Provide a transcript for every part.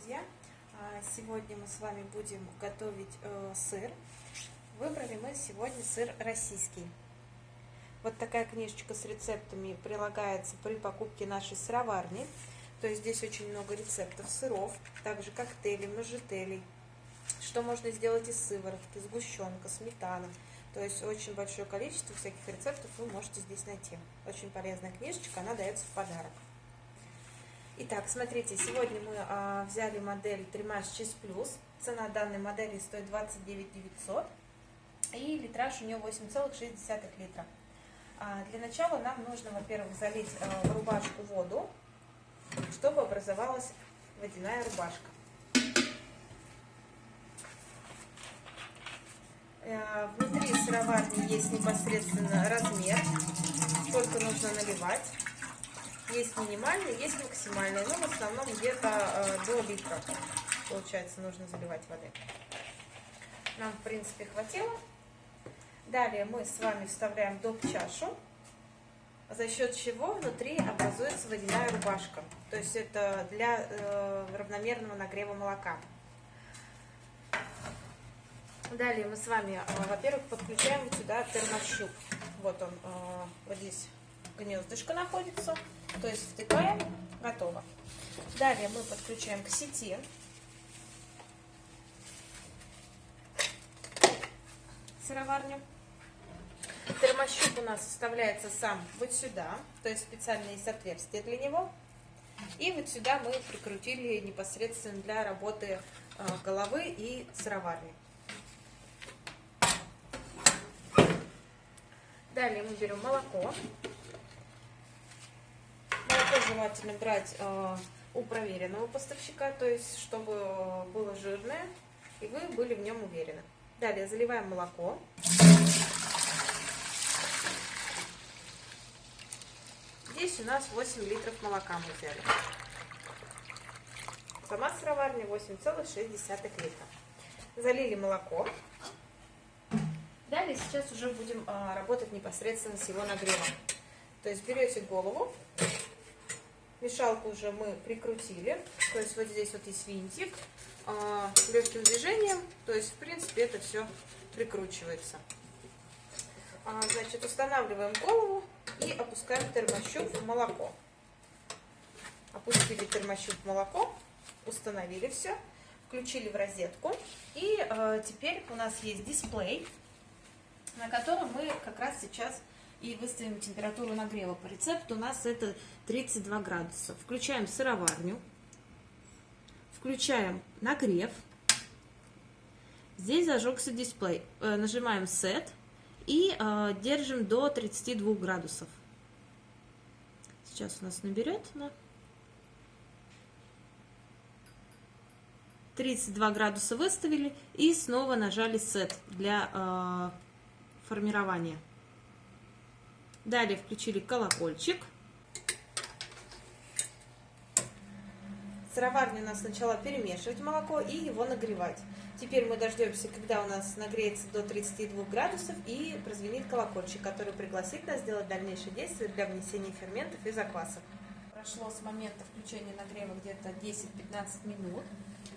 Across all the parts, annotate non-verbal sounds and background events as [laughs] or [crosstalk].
друзья! А, сегодня мы с вами будем готовить э, сыр. Выбрали мы сегодня сыр российский. Вот такая книжечка с рецептами прилагается при покупке нашей сыроварни. То есть здесь очень много рецептов сыров, также коктейлей, можжетелей. Что можно сделать из сыворотки, сгущенка, сметана. То есть очень большое количество всяких рецептов вы можете здесь найти. Очень полезная книжечка, она дается в подарок. Итак, смотрите, сегодня мы а, взяли модель Тримаш Cheese Plus. Цена данной модели стоит 29 900. И литраж у нее 8,6 литра. А, для начала нам нужно, во-первых, залить а, в рубашку воду, чтобы образовалась водяная рубашка. А, внутри сыроварни есть непосредственно размер, сколько нужно наливать. Есть минимальный, есть максимальный, но в основном где-то э, до литра, получается, нужно заливать воды. Нам, в принципе, хватило. Далее мы с вами вставляем доп. чашу, за счет чего внутри образуется водяная рубашка. То есть это для э, равномерного нагрева молока. Далее мы с вами, э, во-первых, подключаем сюда термощуп. Вот он, э, вот здесь гнездышко находится. То есть втыкаем, готово. Далее мы подключаем к сети. Сыроварню. Термощуп у нас вставляется сам вот сюда, то есть специально есть отверстие для него. И вот сюда мы прикрутили непосредственно для работы э, головы и сыроварни. Далее мы берем молоко желательно брать э, у проверенного поставщика, то есть чтобы было жирное, и вы были в нем уверены. Далее заливаем молоко. Здесь у нас 8 литров молока мы взяли. Сама сыроварня 8,6 литра. Залили молоко. Далее сейчас уже будем а, работать непосредственно с его нагревом. То есть берете голову, Мешалку уже мы прикрутили, то есть вот здесь вот есть винтик, а, легким движением, то есть в принципе это все прикручивается. А, значит, устанавливаем голову и опускаем термощуп в молоко. Опустили термощуп в молоко, установили все, включили в розетку. И э, теперь у нас есть дисплей, на котором мы как раз сейчас и выставим температуру нагрева. По рецепту у нас это 32 градуса. Включаем сыроварню, включаем нагрев. Здесь зажегся дисплей. Э, нажимаем Set и э, держим до 32 градусов. Сейчас у нас наберет. Да? 32 градуса выставили и снова нажали Set для э, формирования. Далее включили колокольчик. Сыроварня нас сначала перемешивать молоко и его нагревать. Теперь мы дождемся, когда у нас нагреется до 32 градусов и прозвенит колокольчик, который пригласит нас сделать дальнейшие действия для внесения ферментов и заквасок. Прошло с момента включения нагрева где-то 10-15 минут.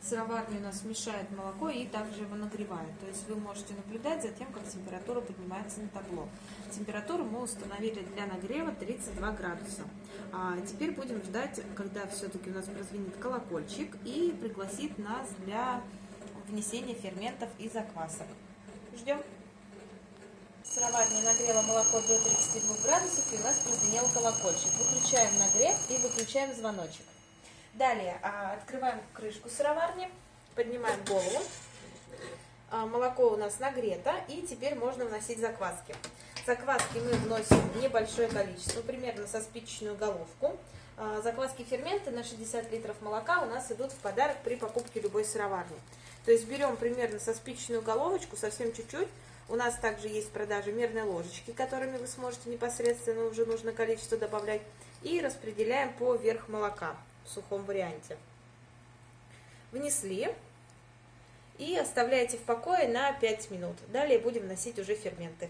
Сыроварня у нас мешает молоко и также его нагревает. То есть вы можете наблюдать за тем, как температура поднимается на табло. Температуру мы установили для нагрева 32 градуса. А теперь будем ждать, когда все-таки у нас прозвенит колокольчик и пригласит нас для внесения ферментов и заквасок. Ждем. Сыроварня нагрела молоко до 32 градусов и у нас прозвенел колокольчик. Выключаем нагрев и выключаем звоночек. Далее а, открываем крышку сыроварни, поднимаем голову. А, молоко у нас нагрето и теперь можно вносить закваски. Закваски мы вносим небольшое количество, примерно со спичечную головку. А, закваски ферменты на 60 литров молока у нас идут в подарок при покупке любой сыроварни. То есть берем примерно со спичечную головочку, совсем чуть-чуть. У нас также есть в продаже мерные ложечки, которыми вы сможете непосредственно уже нужное количество добавлять. И распределяем по верх молока в сухом варианте. Внесли и оставляете в покое на 5 минут. Далее будем вносить уже ферменты.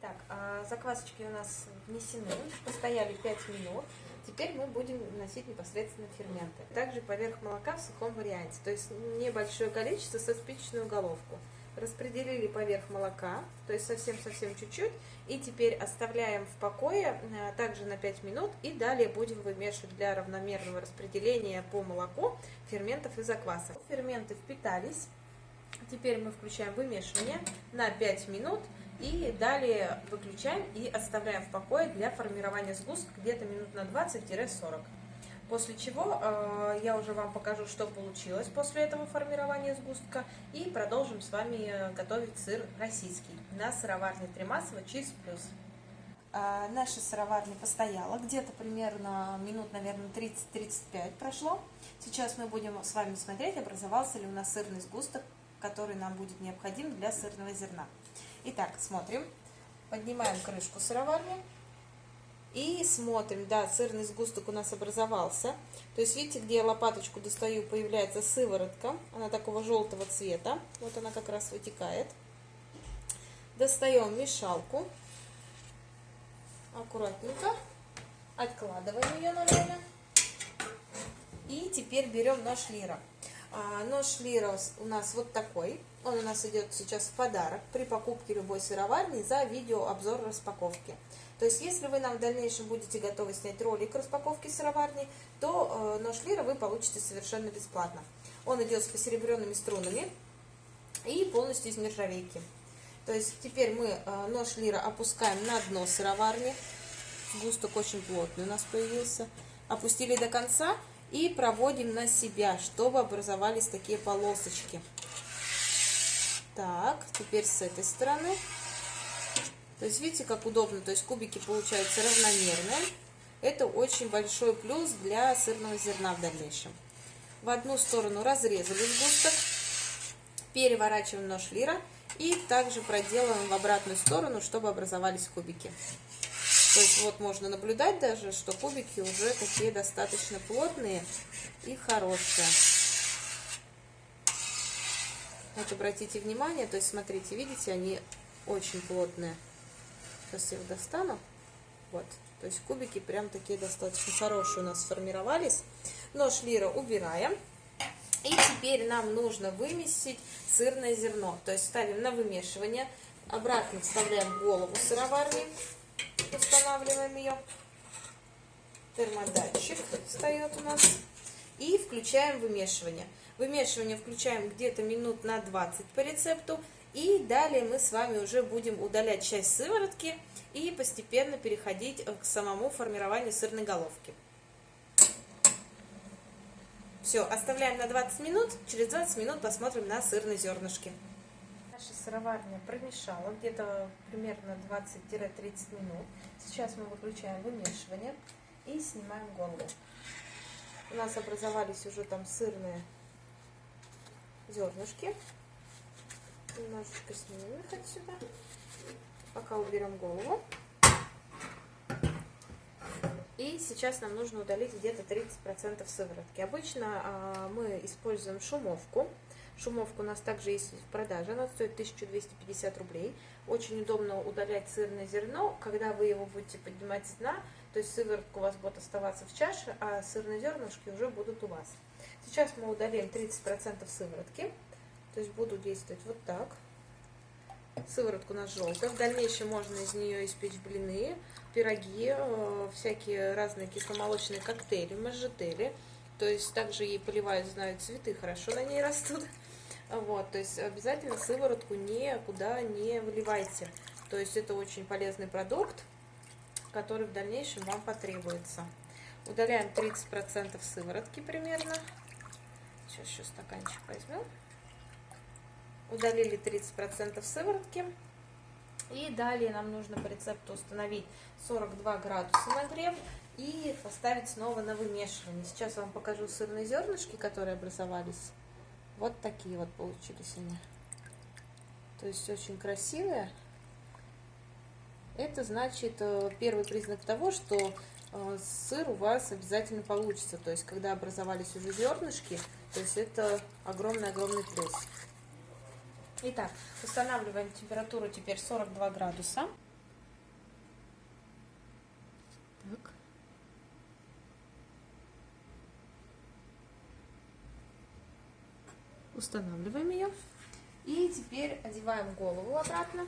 Так, а заквасочки у нас внесены, постояли 5 минут. Теперь мы будем наносить непосредственно ферменты. Также поверх молока в сухом варианте, то есть небольшое количество со спичечную головку. Распределили поверх молока, то есть совсем-совсем чуть-чуть. И теперь оставляем в покое э, также на 5 минут. И далее будем вымешивать для равномерного распределения по молоку ферментов и заквасок. Ферменты впитались. Теперь мы включаем вымешивание на 5 минут. И далее выключаем и оставляем в покое для формирования сгустка где-то минут на 20-40. После чего э, я уже вам покажу, что получилось после этого формирования сгустка. И продолжим с вами готовить сыр российский на сыроварне Тремасова Cheese Plus. А, наша сыроварня постояла, где-то примерно минут, наверное, 30-35 прошло. Сейчас мы будем с вами смотреть, образовался ли у нас сырный сгусток, который нам будет необходим для сырного зерна. Итак, смотрим. Поднимаем крышку сыроварни. И смотрим, да, сырный сгусток у нас образовался. То есть, видите, где я лопаточку достаю, появляется сыворотка. Она такого желтого цвета. Вот она как раз вытекает. Достаем мешалку. Аккуратненько. Откладываем ее на время. И теперь берем наш лира. А, нож Лира у нас вот такой. Он у нас идет сейчас в подарок при покупке любой сыроварни за видеообзор распаковки. То есть, если вы нам в дальнейшем будете готовы снять ролик распаковки сыроварни, то э, нож Лира вы получите совершенно бесплатно. Он идет с посеребренными струнами и полностью из нержавейки. То есть, теперь мы э, нож Лира опускаем на дно сыроварни. Густок очень плотный у нас появился. Опустили до конца и проводим на себя, чтобы образовались такие полосочки. Так, теперь с этой стороны. То есть видите, как удобно, то есть кубики получаются равномерные. Это очень большой плюс для сырного зерна в дальнейшем. В одну сторону разрезали сгусток, переворачиваем нож лира и также проделываем в обратную сторону, чтобы образовались кубики. То есть вот можно наблюдать даже, что кубики уже такие достаточно плотные и хорошие. Вот обратите внимание, то есть смотрите, видите, они очень плотные. Сейчас я их достану. Вот, то есть кубики прям такие достаточно хорошие у нас сформировались. Нож лира убираем. И теперь нам нужно вымесить сырное зерно. То есть ставим на вымешивание. Обратно вставляем голову сыроварни устанавливаем ее. Термодатчик встает у нас. И включаем вымешивание. Вымешивание включаем где-то минут на 20 по рецепту. И далее мы с вами уже будем удалять часть сыворотки и постепенно переходить к самому формированию сырной головки. Все, оставляем на 20 минут. Через 20 минут посмотрим на сырные зернышки. Наша сыроварня промешала где-то примерно 20-30 минут. Сейчас мы выключаем вымешивание и снимаем голову. У нас образовались уже там сырные зернышки. Немножечко снимем их отсюда. Пока уберем голову. И сейчас нам нужно удалить где-то 30% сыворотки. Обычно а, мы используем шумовку. Шумовка у нас также есть в продаже, она стоит 1250 рублей. Очень удобно удалять сырное зерно, когда вы его будете поднимать с дна, то есть сыворотка у вас будет оставаться в чаше, а сырные зернышки уже будут у вас. Сейчас мы удалим 30% сыворотки, то есть буду действовать вот так. Сыворотка у нас желтая. В дальнейшем можно из нее испечь блины, пироги, э, всякие разные кисломолочные коктейли, можжетели. То есть также ей поливают, знают, цветы хорошо на ней растут. [laughs] Вот, то есть обязательно сыворотку никуда не выливайте. То есть это очень полезный продукт, который в дальнейшем вам потребуется. Удаляем 30% сыворотки примерно. Сейчас еще стаканчик возьмем. Удалили 30% сыворотки. И далее нам нужно по рецепту установить 42 градуса нагрев и поставить снова на вымешивание. Сейчас вам покажу сырные зернышки, которые образовались. Вот такие вот получились они. То есть очень красивые. Это значит э, первый признак того, что э, сыр у вас обязательно получится. То есть когда образовались уже зернышки, то есть это огромный-огромный плюс. Итак, устанавливаем температуру теперь 42 градуса. Так. Устанавливаем ее. И теперь одеваем голову обратно.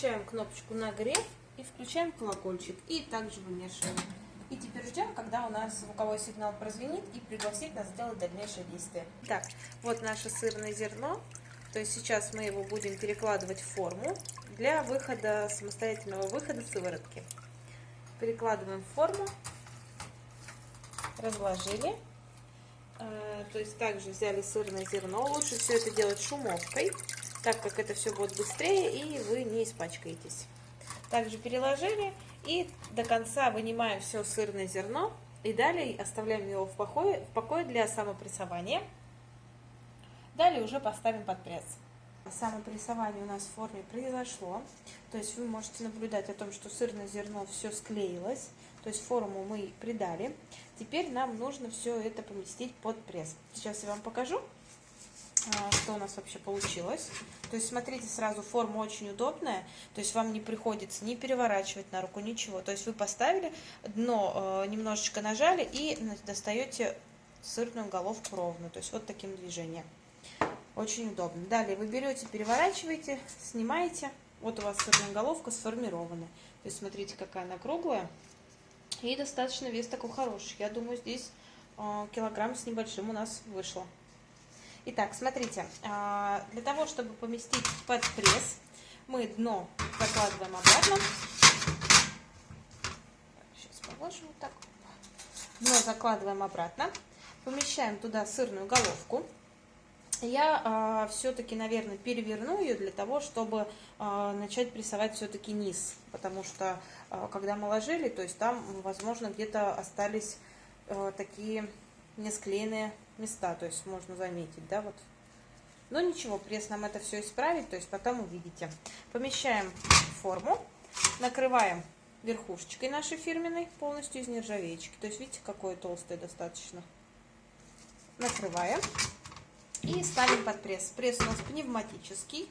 Включаем кнопочку нагрев и включаем колокольчик. И также вымешиваем. И теперь ждем, когда у нас звуковой сигнал прозвенит и пригласит нас сделать дальнейшее действие. Так, вот наше сырное зерно. То есть сейчас мы его будем перекладывать в форму для выхода, самостоятельного выхода сыворотки. Перекладываем в форму, разложили. Э, то есть также взяли сырное зерно. Лучше все это делать шумовкой, так как это все будет быстрее и вы не испачкаетесь. Также переложили и до конца вынимаем все сырное зерно. И далее оставляем его в покое, в покое для самопрессования. Далее уже поставим под пресс. Самопрессование у нас в форме произошло. То есть вы можете наблюдать о том, что сырное зерно все склеилось. То есть форму мы придали. Теперь нам нужно все это поместить под пресс. Сейчас я вам покажу. А, что у нас вообще получилось. То есть, смотрите, сразу форма очень удобная, то есть вам не приходится ни переворачивать на руку, ничего. То есть вы поставили, дно э, немножечко нажали и достаете сырную головку ровно, то есть вот таким движением. Очень удобно. Далее вы берете, переворачиваете, снимаете. Вот у вас сырная головка сформирована. То есть смотрите, какая она круглая. И достаточно вес такой хороший. Я думаю, здесь э, килограмм с небольшим у нас вышло. Итак, смотрите, а, для того, чтобы поместить под пресс, мы дно закладываем обратно. Сейчас положим вот так. Дно закладываем обратно. Помещаем туда сырную головку. Я э, все-таки, наверное, переверну ее для того, чтобы э, начать прессовать все-таки низ. Потому что, э, когда мы ложили, то есть там, возможно, где-то остались э, такие несклеенные места, то есть можно заметить, да, вот. Но ничего, пресс нам это все исправить, то есть потом увидите. Помещаем форму, накрываем верхушечкой нашей фирменной, полностью из нержавеечки. То есть видите, какое толстое достаточно. Накрываем и ставим под пресс. Пресс у нас пневматический.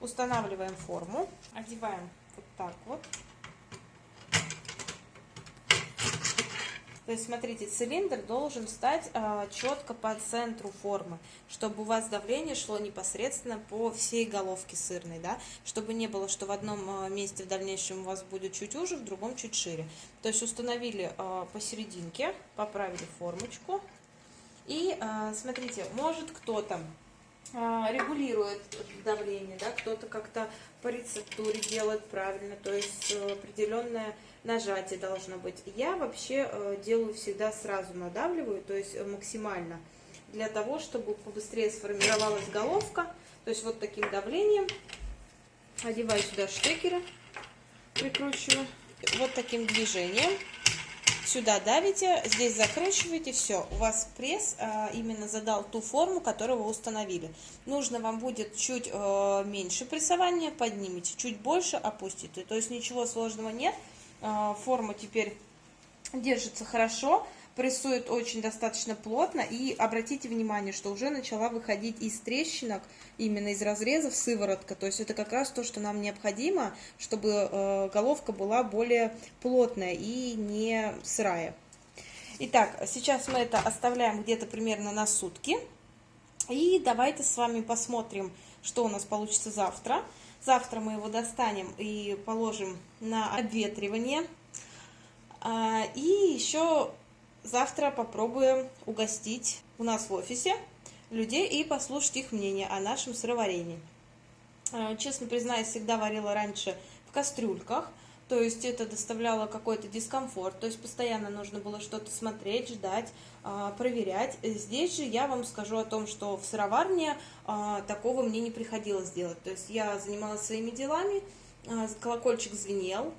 Устанавливаем форму, одеваем вот так вот. То есть, смотрите, цилиндр должен стать э, четко по центру формы, чтобы у вас давление шло непосредственно по всей головке сырной, да, чтобы не было, что в одном э, месте в дальнейшем у вас будет чуть уже, в другом чуть шире. То есть установили э, посерединке, поправили формочку. И, э, смотрите, может кто-то регулирует давление, да, кто-то как-то по рецептуре делает правильно, то есть определенная нажатие должно быть. Я вообще э, делаю всегда сразу надавливаю, то есть э, максимально, для того, чтобы побыстрее сформировалась головка. То есть вот таким давлением одеваю сюда штекеры, прикручиваю, вот таким движением. Сюда давите, здесь закручиваете, все, у вас пресс а, именно задал ту форму, которую вы установили. Нужно вам будет чуть э, меньше прессования, поднимите, чуть больше опустите. То есть ничего сложного нет. А, форма теперь держится хорошо, прессует очень достаточно плотно. И обратите внимание, что уже начала выходить из трещинок, именно из разрезов сыворотка. То есть это как раз то, что нам необходимо, чтобы э, головка была более плотная и не сырая. Итак, сейчас мы это оставляем где-то примерно на сутки. И давайте с вами посмотрим, что у нас получится завтра. Завтра мы его достанем и положим на обветривание. А, и еще завтра попробуем угостить у нас в офисе людей и послушать их мнение о нашем сыроварении. А, честно признаюсь, всегда варила раньше в кастрюльках, то есть это доставляло какой-то дискомфорт, то есть постоянно нужно было что-то смотреть, ждать, а, проверять. Здесь же я вам скажу о том, что в сыроварне а, такого мне не приходилось делать. То есть я занималась своими делами, а, колокольчик звенел,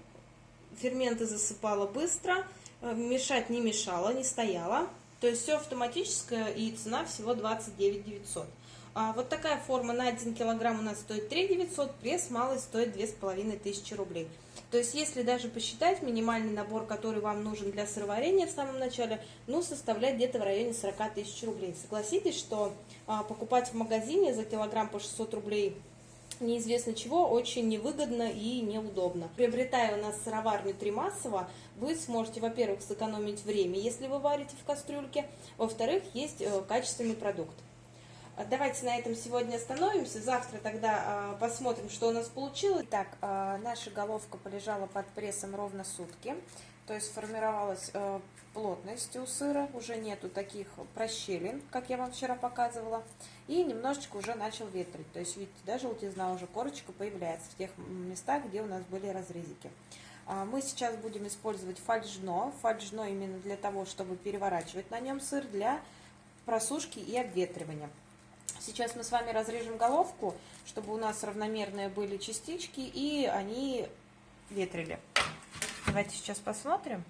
ферменты засыпала быстро, мешать не мешала, не стояла. То есть все автоматическое и цена всего 29 900. А вот такая форма на 1 килограмм у нас стоит 3 900, пресс малый стоит 2500 рублей. То есть, если даже посчитать минимальный набор, который вам нужен для сыроварения в самом начале, ну, составляет где-то в районе 40 тысяч рублей. Согласитесь, что а, покупать в магазине за килограмм по 600 рублей неизвестно чего, очень невыгодно и неудобно. Приобретая у нас сыроварню Тримасова, вы сможете, во-первых, сэкономить время, если вы варите в кастрюльке, во-вторых, есть э, качественный продукт. Давайте на этом сегодня остановимся. Завтра тогда э, посмотрим, что у нас получилось. Так, э, наша головка полежала под прессом ровно сутки. То есть сформировалась э, плотность у сыра, уже нету таких прощелин, как я вам вчера показывала. И немножечко уже начал ветрить. То есть, видите, даже желтизна уже корочка появляется в тех местах, где у нас были разрезики. А, мы сейчас будем использовать фальшно. Фальшно именно для того, чтобы переворачивать на нем сыр для просушки и обветривания. Сейчас мы с вами разрежем головку, чтобы у нас равномерные были частички и они ветрили. Давайте сейчас посмотрим.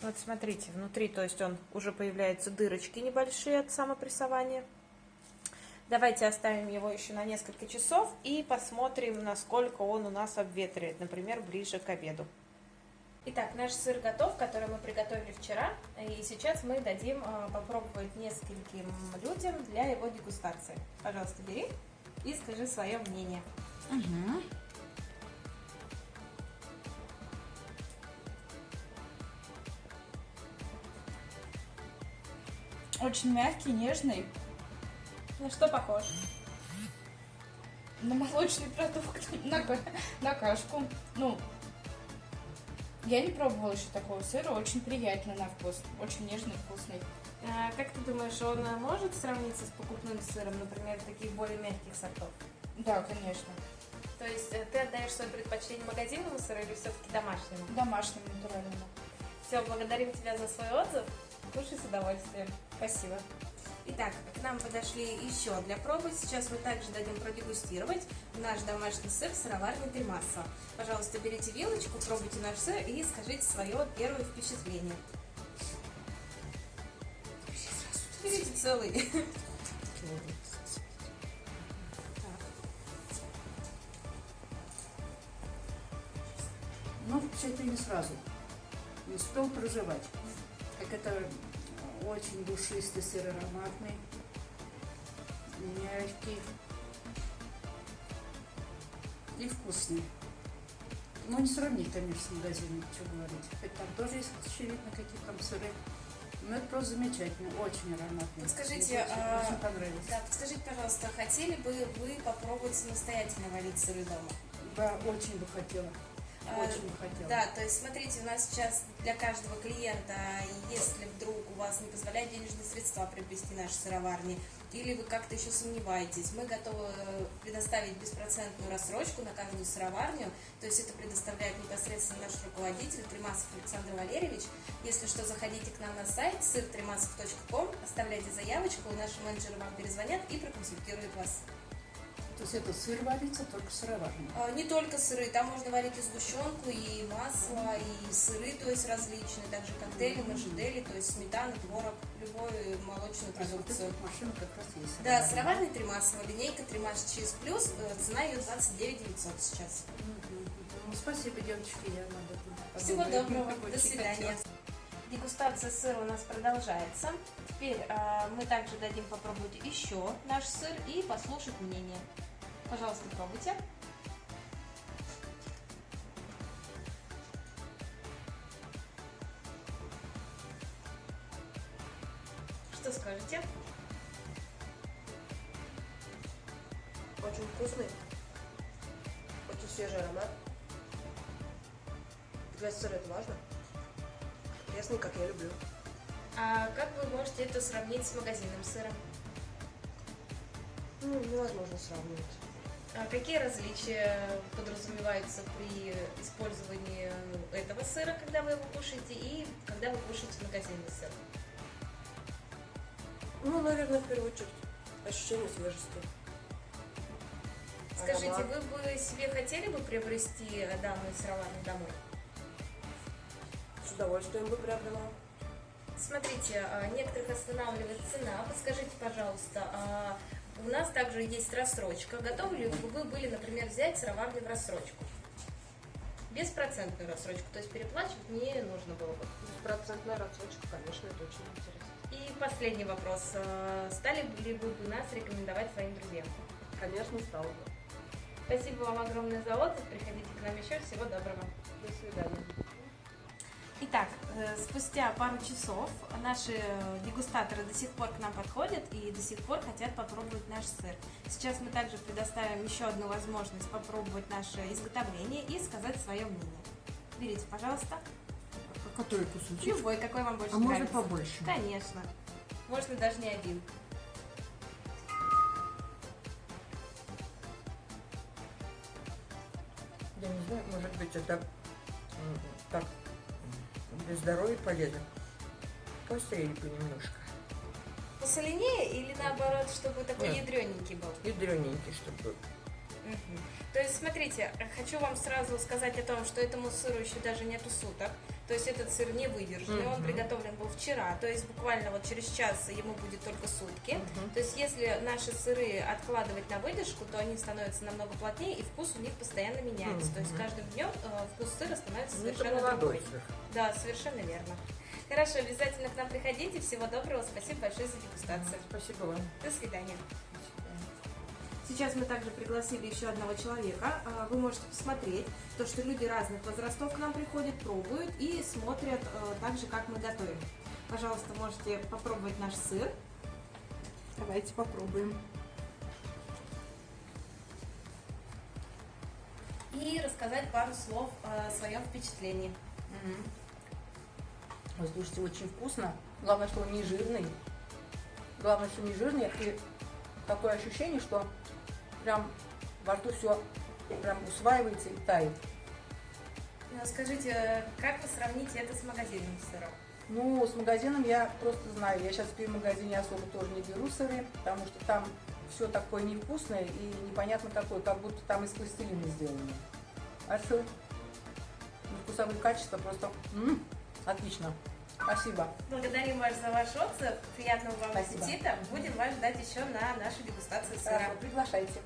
Вот смотрите, внутри, то есть он уже появляются дырочки небольшие от самопрессования. Давайте оставим его еще на несколько часов и посмотрим, насколько он у нас обветривает, например, ближе к обеду. Итак, наш сыр готов, который мы приготовили вчера, и сейчас мы дадим а, попробовать нескольким людям для его дегустации. Пожалуйста, бери и скажи свое мнение. Угу. Очень мягкий, нежный. На что похож? На молочный продукт, [laughs] на, на кашку. Ну, я не пробовала еще такого сыра, очень приятный на вкус, очень нежный, вкусный. А, как ты думаешь, он может сравниться с покупным сыром, например, таких более мягких сортов? Да, конечно. То есть э, ты отдаешь свое предпочтение магазинному сыру или все-таки домашнему? Домашнему, натуральному. Все, благодарим тебя за свой отзыв. Кушай с удовольствием. Спасибо. Итак, к нам подошли еще для пробы. Сейчас мы также дадим продегустировать наш домашний сыр сыроварный Тримаса. Пожалуйста, берите вилочку, пробуйте наш сыр и скажите свое первое впечатление. Берите целый. Ну, впечатление сразу. Не успел проживать. Как это очень душистый сыр ароматный, мягкий и вкусный. Ну, не сравнить, конечно, с магазином, что говорить. Хоть там тоже есть, очевидно, какие там сыры. Но это просто замечательно, очень ароматный. Подскажите, Мне а, очень понравилось. Да, подскажите, пожалуйста, хотели бы вы попробовать самостоятельно варить сыры дома? Да, очень бы хотела. Очень бы хотела. Да, то есть смотрите, у нас сейчас для каждого клиента, если вдруг у вас не позволяют денежные средства приобрести наши сыроварни, или вы как-то еще сомневаетесь, мы готовы предоставить беспроцентную рассрочку на каждую сыроварню, то есть это предоставляет непосредственно наш руководитель Тримасов Александр Валерьевич. Если что, заходите к нам на сайт сыртримасов.ком, оставляйте заявочку, наши менеджеры вам перезвонят и проконсультируют вас. То есть это сыр варится только сыроварный. А, Не только сыры, там можно варить и сгущенку, и масло, и сыры, то есть различные, также коктейли, мажедели, то есть сметана, творог, любую молочную вот продукцию. эта машина как раз есть. Да, сыроварный тримасово, линейка Тримас Чиз Плюс, э, цена ее 29 900 сейчас. Ну, спасибо, девочки, я надо Всего доброго, до свидания. Дегустация сыра у нас продолжается. Теперь э, мы также дадим попробовать еще наш сыр и послушать мнение. Пожалуйста, пробуйте. Что скажете? Очень вкусный, очень свежий аромат. Для сыра это важно. Пресный, как я люблю. А как вы можете это сравнить с магазинным сыром? Ну, невозможно сравнивать. А какие различия подразумеваются при использовании этого сыра, когда вы его кушаете, и когда вы кушаете магазинный сыр? Ну, наверное, в первую очередь, ощущение свежести. Скажите, Аромат. вы бы себе хотели бы приобрести данную сыроварню домой? С удовольствием бы приобрела. Смотрите, а, некоторых останавливает цена. Подскажите, пожалуйста, а у нас также есть рассрочка. Готовы ли вы были, например, взять сыроварню в рассрочку? Беспроцентную рассрочку, то есть переплачивать не нужно было бы. Беспроцентная рассрочка, конечно, это очень интересно. И последний вопрос. Э, Стали ли вы бы нас рекомендовать своим друзьям? Конечно, стал бы. Спасибо вам огромное за отзыв. Приходите к нам еще. Всего доброго. До свидания. Итак, спустя пару часов наши э, дегустаторы до сих пор к нам подходят и до сих пор хотят попробовать наш сыр. Сейчас мы также предоставим еще одну возможность попробовать наше изготовление и сказать свое мнение. Берите, пожалуйста. Который кусочек? Любой, какой вам больше А можно нравится. побольше? Конечно. Можно даже не один. Я не знаю, может быть, это здоровья полезно. Пострели понемножко. Посоленее или наоборот, чтобы такой Нет. ядрененький был? Ядрененький, чтобы был. То есть, смотрите, хочу вам сразу сказать о том, что этому сыру еще даже нету суток. То есть этот сыр не выдержанный, он Мгм. приготовлен был вчера. То есть буквально вот через час ему будет только сутки. Мгм. То есть если наши сыры откладывать на выдержку, то они становятся намного плотнее и вкус у них постоянно меняется. То есть каждым днем э, вкус сыра становится Ну, совершенно другой. сыр. Да, совершенно верно. Хорошо, обязательно к нам приходите. Всего доброго. Спасибо большое за дегустацию. Спасибо вам. До свидания. Сейчас мы также пригласили еще одного человека. А, Вы можете посмотреть то, что люди разных возрастов к нам приходят, пробуют и смотрят э, так же, как мы готовим. Пожалуйста, можете попробовать наш сыр. Давайте попробуем. И рассказать пару слов о своем впечатлении. Ой, слушайте, очень вкусно. Главное, что он не жирный. Главное, что не жирный. И такое ощущение, что прям во рту все прям усваивается и тает. Ну, Скажите, как вы сравните это с магазинным сыром? Ну, с магазином я просто знаю. Я сейчас в магазине особо тоже не беру сыры, потому что там все такое невкусное и непонятно какое, как будто там из пластилина сделано. А сыр? Ну, вкусовые качества просто м, отлично. Спасибо. Благодарим вас за ваш отзыв. Приятного вам Спасибо. аппетита. Будем вас ждать еще на нашу дегустацию сыра. Приглашайте.